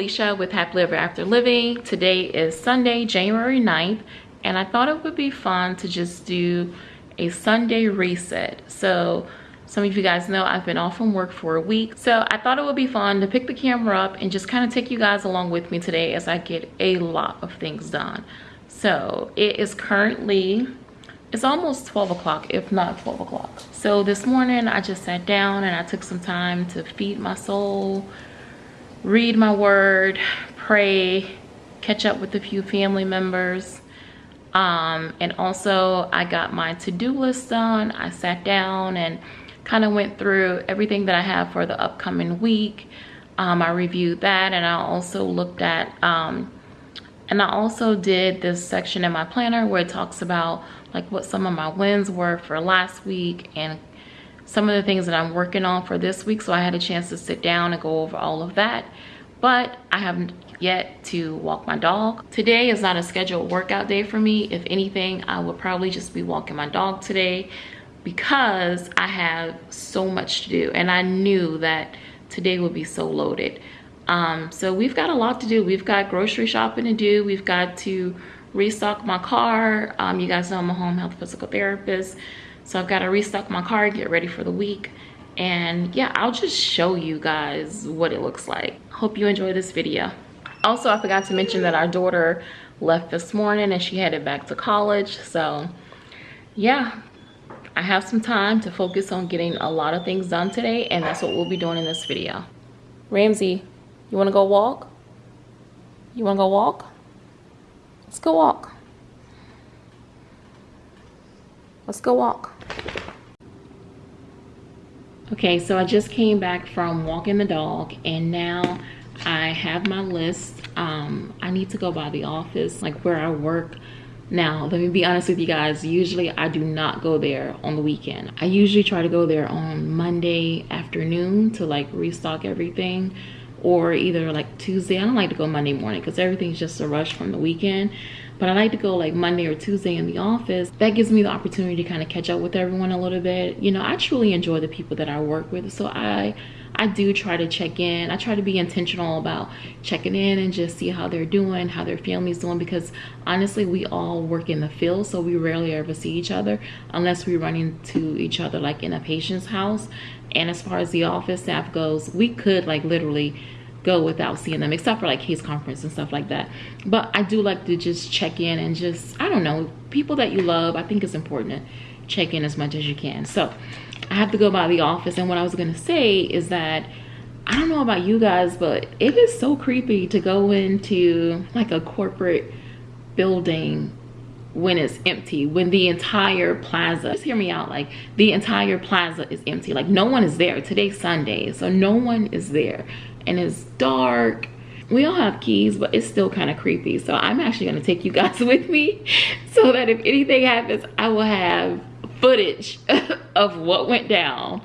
Felicia with Happily Ever After Living. Today is Sunday, January 9th, and I thought it would be fun to just do a Sunday reset. So some of you guys know I've been off from work for a week. So I thought it would be fun to pick the camera up and just kind of take you guys along with me today as I get a lot of things done. So it is currently, it's almost 12 o'clock, if not 12 o'clock. So this morning I just sat down and I took some time to feed my soul, read my word, pray, catch up with a few family members. Um, and also I got my to-do list done. I sat down and kind of went through everything that I have for the upcoming week. Um, I reviewed that and I also looked at, um, and I also did this section in my planner where it talks about like what some of my wins were for last week and some of the things that I'm working on for this week. So I had a chance to sit down and go over all of that. But I haven't yet to walk my dog. Today is not a scheduled workout day for me. If anything, I would probably just be walking my dog today because I have so much to do. And I knew that today would be so loaded. Um, so we've got a lot to do. We've got grocery shopping to do. We've got to restock my car. Um, you guys know I'm a home health physical therapist. So I've got to restock my car, get ready for the week. And yeah, I'll just show you guys what it looks like. Hope you enjoy this video. Also, I forgot to mention that our daughter left this morning and she headed back to college. So yeah, I have some time to focus on getting a lot of things done today and that's what we'll be doing in this video. Ramsey, you wanna go walk? You wanna go walk? Let's go walk. Let's go walk. Okay, so I just came back from walking the dog and now I have my list. Um, I need to go by the office, like where I work. Now, let me be honest with you guys. Usually I do not go there on the weekend. I usually try to go there on Monday afternoon to like restock everything or either like Tuesday. I don't like to go Monday morning because everything's just a rush from the weekend but I like to go like Monday or Tuesday in the office. That gives me the opportunity to kind of catch up with everyone a little bit. You know, I truly enjoy the people that I work with. So I I do try to check in. I try to be intentional about checking in and just see how they're doing, how their family's doing because honestly, we all work in the field, so we rarely ever see each other unless we run into each other like in a patient's house. And as far as the office staff goes, we could like literally go without seeing them except for like case conference and stuff like that. But i do like to just check in and just i don't know people that you love i think it's important to check in as much as you can. So i have to go by the office and what i was going to say is that i don't know about you guys but it is so creepy to go into like a corporate building when it's empty when the entire plaza just hear me out like the entire plaza is empty. Like no one is there. Today's sunday so no one is there. And it's dark. We all have keys but it's still kind of creepy. So i'm actually going to take you guys with me so that if anything happens i will have footage of what went down.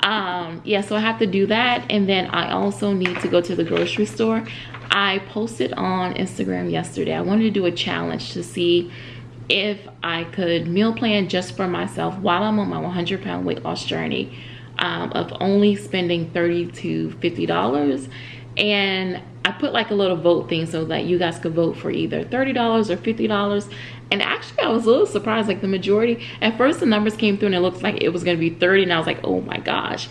Um yeah so i have to do that. And then i also need to go to the grocery store. I posted on instagram yesterday. I wanted to do a challenge to see if I could meal plan just for myself while I'm on my 100 pound weight loss journey um, of only spending 30 to $50. And I put like a little vote thing so that you guys could vote for either $30 or $50. And actually I was a little surprised, like the majority, at first the numbers came through and it looked like it was gonna be 30 and I was like, oh my gosh.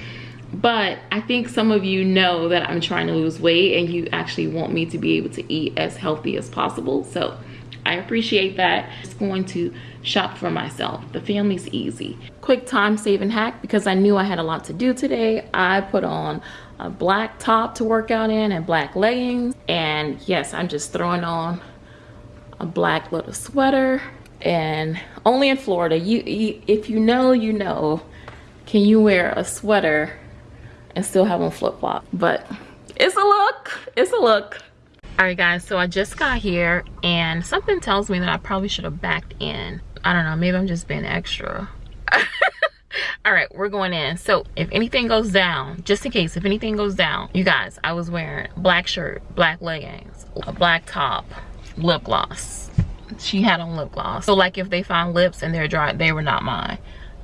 But I think some of you know that I'm trying to lose weight and you actually want me to be able to eat as healthy as possible. So I appreciate that. It's going to shop for myself. The family's easy. Quick time saving hack because I knew I had a lot to do today. I put on a black top to work out in and black leggings. And yes, I'm just throwing on a black little sweater and only in Florida. You, you if you know, you know, can you wear a sweater and still have on flip flop? But it's a look, it's a look all right guys so i just got here and something tells me that i probably should have backed in. I don't know maybe i'm just being extra. All right we're going in. So if anything goes down just in case if anything goes down you guys i was wearing black shirt black leggings a black top lip gloss. She had on lip gloss. So like if they found lips and they're dry they were not mine.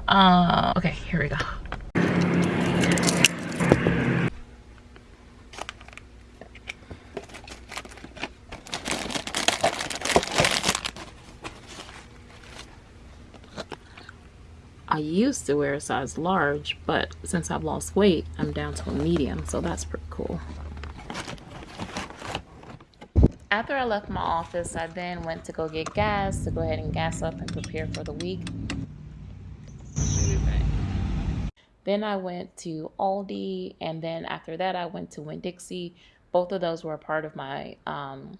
Uh okay here we go I used to wear a size large, but since I've lost weight, I'm down to a medium, so that's pretty cool. After I left my office, I then went to go get gas to go ahead and gas up and prepare for the week. Then I went to Aldi, and then after that, I went to Winn-Dixie. Both of those were a part of my um,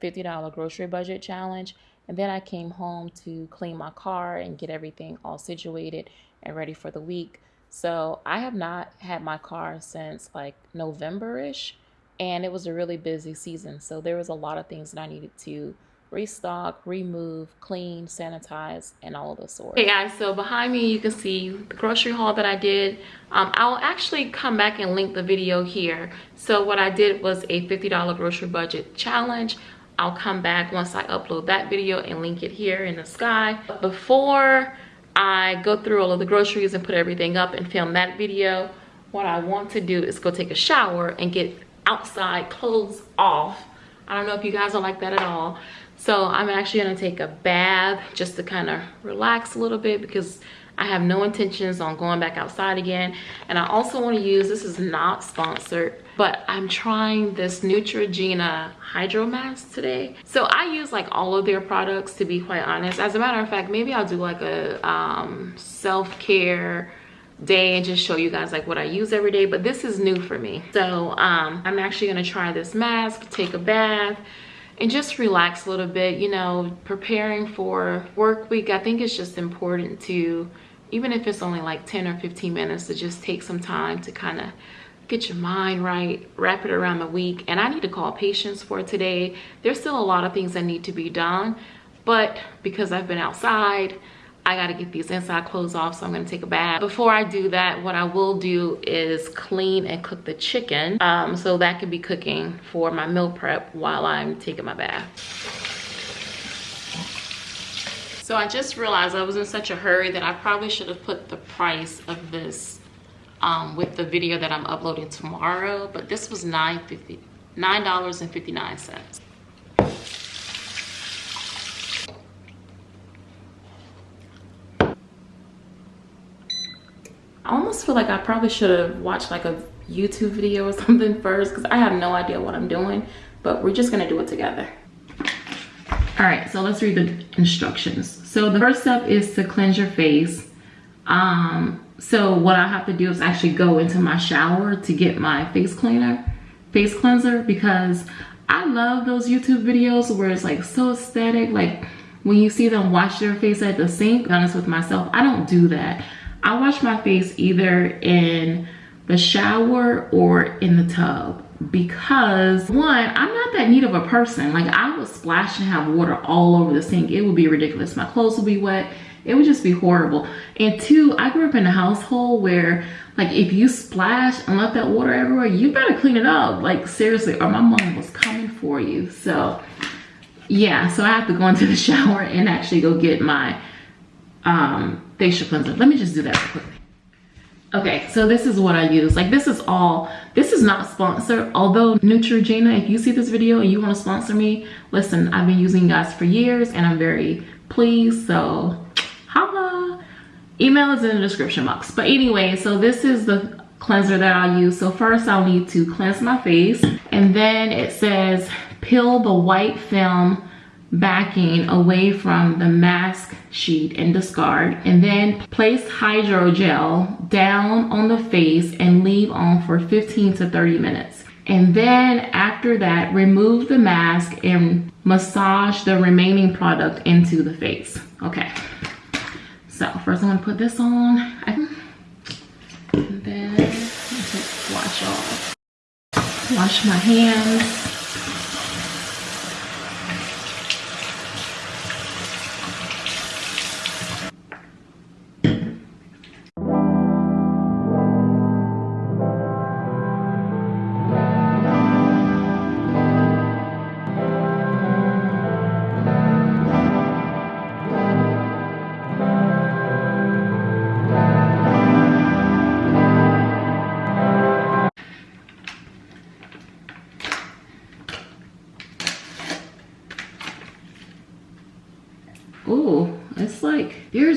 $50 grocery budget challenge. And then I came home to clean my car and get everything all situated and ready for the week. So I have not had my car since like November ish, and it was a really busy season. So there was a lot of things that I needed to restock, remove, clean, sanitize, and all of the sort. Hey guys, so behind me you can see the grocery haul that I did. Um, I'll actually come back and link the video here. So what I did was a $50 grocery budget challenge. I'll come back once I upload that video and link it here in the sky. Before I go through all of the groceries and put everything up and film that video, what I want to do is go take a shower and get outside clothes off. I don't know if you guys are like that at all. So I'm actually gonna take a bath just to kind of relax a little bit because I have no intentions on going back outside again. And I also wanna use, this is not sponsored, but I'm trying this Neutrogena Hydro Mask today. So I use like all of their products to be quite honest. As a matter of fact, maybe I'll do like a um, self-care day and just show you guys like what I use every day. But this is new for me. So um, I'm actually gonna try this mask, take a bath, and just relax a little bit you know preparing for work week i think it's just important to even if it's only like 10 or 15 minutes to just take some time to kind of get your mind right wrap it around the week and i need to call patients for today there's still a lot of things that need to be done but because i've been outside I gotta get these inside clothes off, so I'm gonna take a bath. Before I do that, what I will do is clean and cook the chicken. Um, so that could be cooking for my meal prep while I'm taking my bath. So I just realized I was in such a hurry that I probably should have put the price of this um, with the video that I'm uploading tomorrow, but this was $9.50, $9.59. I almost feel like I probably should have watched like a YouTube video or something first because I have no idea what I'm doing, but we're just gonna do it together. All right, so let's read the instructions. So the first step is to cleanse your face. Um, so what I have to do is actually go into my shower to get my face cleaner, face cleanser, because I love those YouTube videos where it's like so aesthetic, like when you see them wash their face at the sink, honest with myself, I don't do that. I wash my face either in the shower or in the tub because one i'm not that neat of a person. Like i would splash and have water all over the sink. It would be ridiculous. My clothes would be wet. It would just be horrible. And two i grew up in a household where like if you splash and let that water everywhere you better clean it up. Like seriously or my mom was coming for you. So yeah so i have to go into the shower and actually go get my um facial cleanser. Let me just do that quickly. Okay, so this is what I use. Like this is all, this is not sponsored. Although Neutrogena, if you see this video and you want to sponsor me, listen, I've been using guys for years and I'm very pleased. So holla. Email is in the description box. But anyway, so this is the cleanser that I use. So first I'll need to cleanse my face. And then it says peel the white film backing away from the mask sheet and discard and then place hydrogel down on the face and leave on for 15 to 30 minutes. And then after that remove the mask and massage the remaining product into the face. Okay. So first i'm to put this on. And then wash off. Wash my hands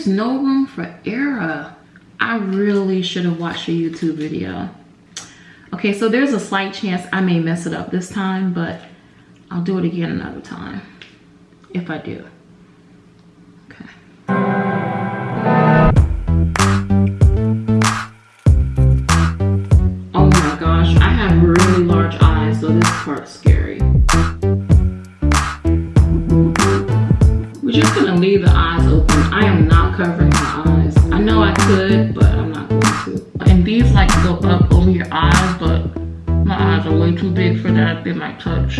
there's no room for error. I really should have watched a YouTube video. Okay, so there's a slight chance I may mess it up this time, but I'll do it again another time if I do. Okay. Oh my gosh, I have really large eyes, so this part's scary. We're just gonna leave the eyes open. I am not covering my eyes. I know I could, but I'm not going to. And these like go up over your eyes, but my eyes are way too big for that. They might touch.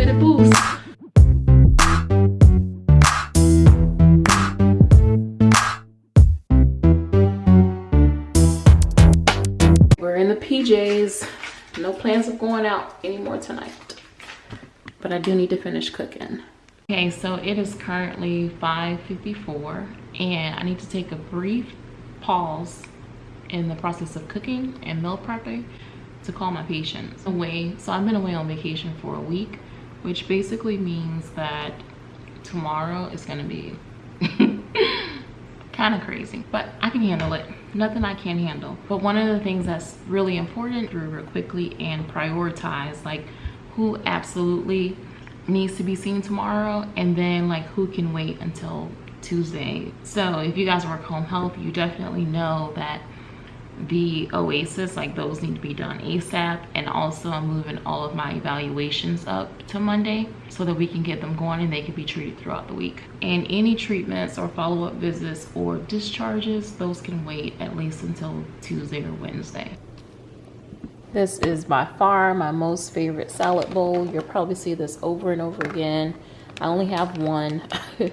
No plans of going out anymore tonight. But I do need to finish cooking. Okay, so it is currently 5.54 and I need to take a brief pause in the process of cooking and meal prepping to call my patients away. So I've been away on vacation for a week, which basically means that tomorrow is gonna be kind of crazy, but I can handle it. Nothing I can't handle. But one of the things that's really important through real quickly and prioritize like who absolutely needs to be seen tomorrow and then like who can wait until Tuesday. So if you guys work home health, you definitely know that the OASIS like those need to be done asap and also i'm moving all of my evaluations up to monday so that we can get them going and they can be treated throughout the week. And any treatments or follow-up visits or discharges those can wait at least until tuesday or wednesday. This is by far my most favorite salad bowl. You'll probably see this over and over again. I only have one. I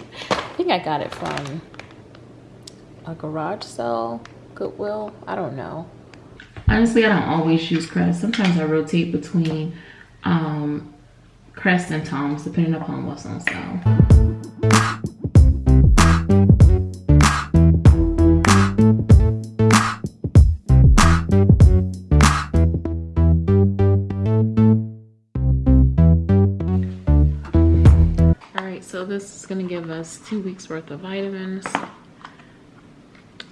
think i got it from a garage sale Goodwill. I don't know. Honestly, I don't always use Crest. Sometimes I rotate between um, Crest and Tom's depending upon what's on sale. This is going to give us two weeks worth of vitamins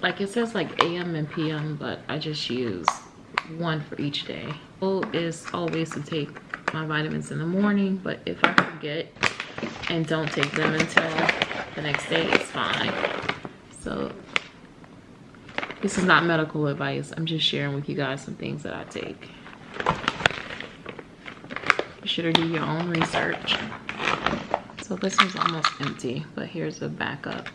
like it says like am and pm but i just use one for each day. Goal is always to take my vitamins in the morning but if i forget and don't take them until the next day it's fine. So this is not medical advice. I'm just sharing with you guys some things that i take. You should do your own research. So this is almost empty but here's a backup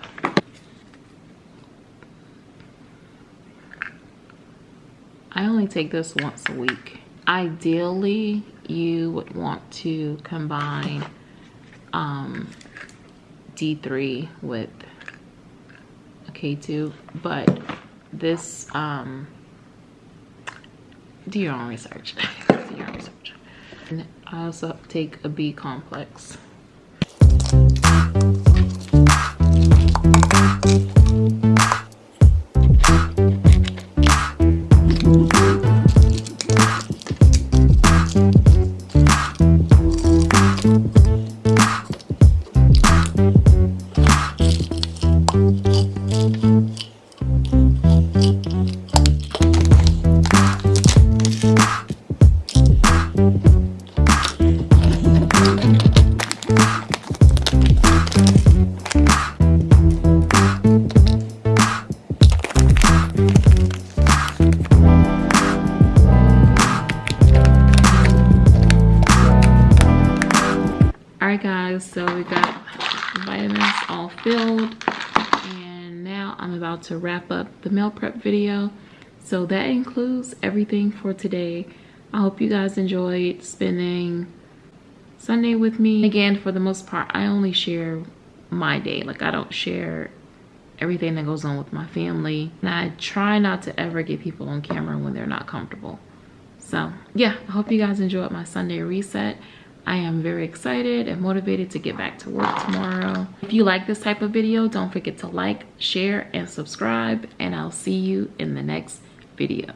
I only take this once a week. Ideally, you would want to combine um, D3 with a K2, but this, um, do your own research. do your own research. And I also take a B complex. To wrap up the meal prep video. So that includes everything for today. I hope you guys enjoyed spending sunday with me. Again for the most part i only share my day. Like i don't share everything that goes on with my family. And i try not to ever get people on camera when they're not comfortable. So yeah i hope you guys enjoyed my sunday reset I am very excited and motivated to get back to work tomorrow. If you like this type of video, don't forget to like, share, and subscribe. And I'll see you in the next video.